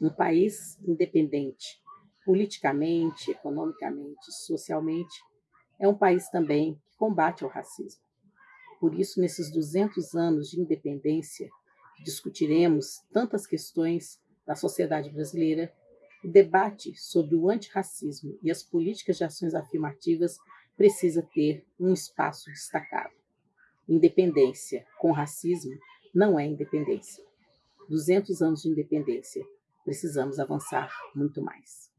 Um país independente, politicamente, economicamente, socialmente, é um país também que combate o racismo. Por isso, nesses 200 anos de independência, discutiremos tantas questões da sociedade brasileira, o debate sobre o antirracismo e as políticas de ações afirmativas precisa ter um espaço destacado. Independência com racismo não é independência. 200 anos de independência, precisamos avançar muito mais.